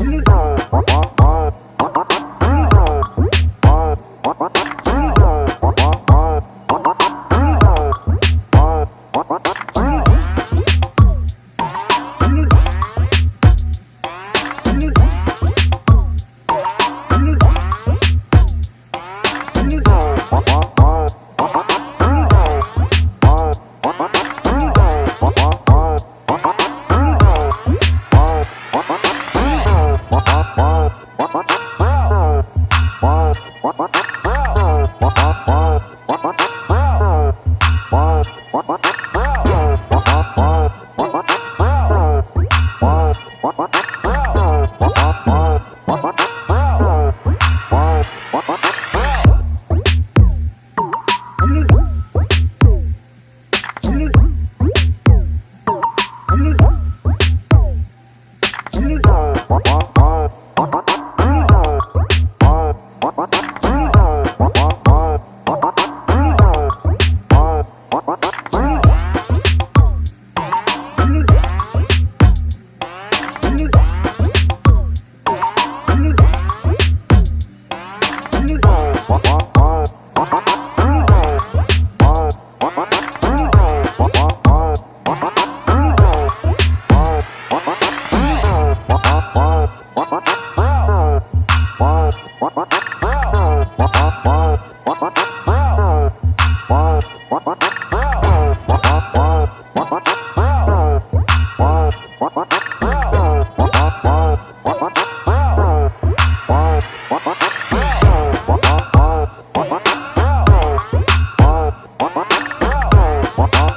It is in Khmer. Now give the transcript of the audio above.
Really? Bye. What?